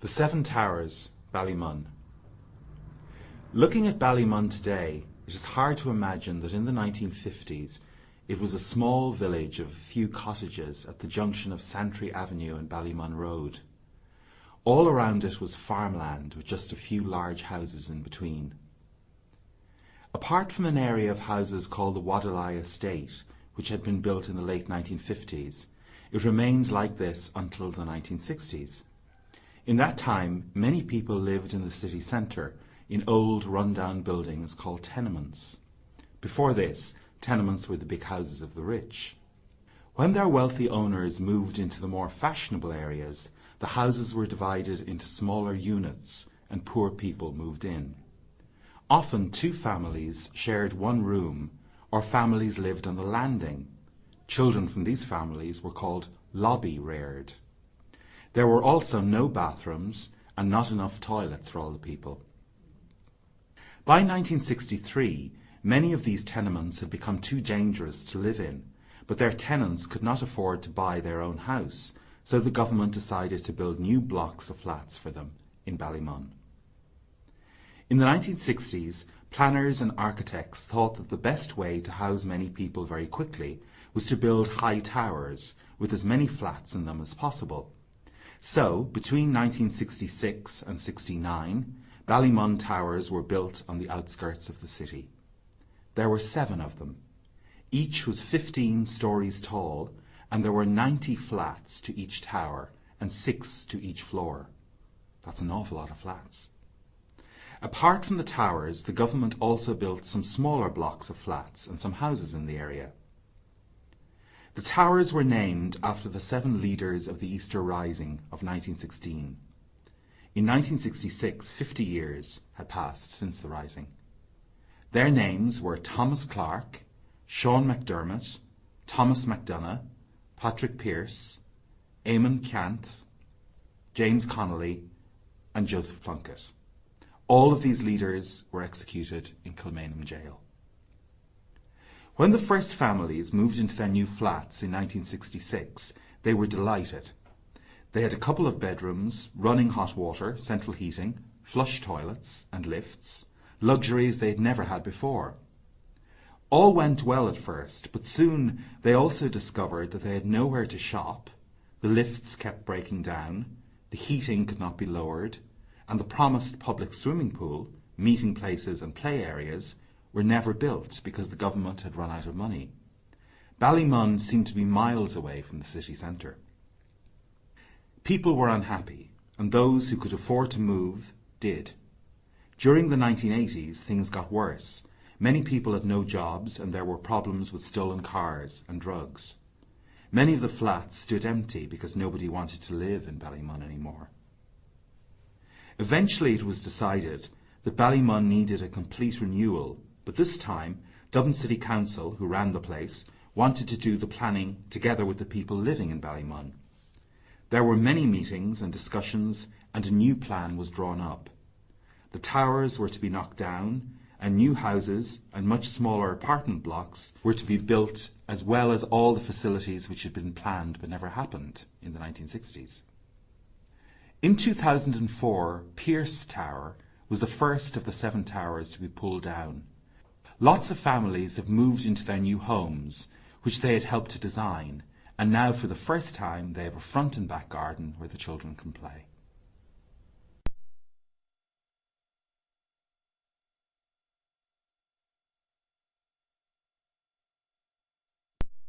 The Seven Towers, Ballymun. Looking at Ballymun today, it is hard to imagine that in the 1950s it was a small village of a few cottages at the junction of Santry Avenue and Ballymun Road. All around it was farmland with just a few large houses in between. Apart from an area of houses called the Wadelai Estate, which had been built in the late 1950s, it remained like this until the 1960s. In that time, many people lived in the city centre in old run-down buildings called tenements. Before this, tenements were the big houses of the rich. When their wealthy owners moved into the more fashionable areas, the houses were divided into smaller units and poor people moved in. Often two families shared one room or families lived on the landing. Children from these families were called lobby reared. There were also no bathrooms and not enough toilets for all the people. By 1963, many of these tenements had become too dangerous to live in, but their tenants could not afford to buy their own house, so the government decided to build new blocks of flats for them in Ballymun. In the 1960s, planners and architects thought that the best way to house many people very quickly was to build high towers with as many flats in them as possible. So, between 1966 and 69, Ballymun Towers were built on the outskirts of the city. There were seven of them. Each was 15 stories tall, and there were 90 flats to each tower and six to each floor. That's an awful lot of flats. Apart from the towers, the government also built some smaller blocks of flats and some houses in the area. The towers were named after the seven leaders of the Easter Rising of 1916. In 1966, 50 years had passed since the Rising. Their names were Thomas Clarke, Sean McDermott, Thomas MacDonagh, Patrick Pearse, Eamon Ceannt, James Connolly, and Joseph Plunkett. All of these leaders were executed in Kilmainham jail. When the first families moved into their new flats in 1966, they were delighted. They had a couple of bedrooms, running hot water, central heating, flush toilets, and lifts, luxuries they had never had before. All went well at first, but soon they also discovered that they had nowhere to shop, the lifts kept breaking down, the heating could not be lowered, and the promised public swimming pool, meeting places and play areas were never built because the government had run out of money. Ballymun seemed to be miles away from the city centre. People were unhappy, and those who could afford to move did. During the 1980s, things got worse. Many people had no jobs, and there were problems with stolen cars and drugs. Many of the flats stood empty because nobody wanted to live in Ballymun anymore. Eventually it was decided that Ballymun needed a complete renewal but this time, Dublin City Council, who ran the place, wanted to do the planning together with the people living in Ballymun. There were many meetings and discussions, and a new plan was drawn up. The towers were to be knocked down, and new houses and much smaller apartment blocks were to be built, as well as all the facilities which had been planned but never happened in the 1960s. In 2004, Pearse Tower was the first of the seven towers to be pulled down. Lots of families have moved into their new homes, which they had helped to design, and now for the first time they have a front and back garden where the children can play.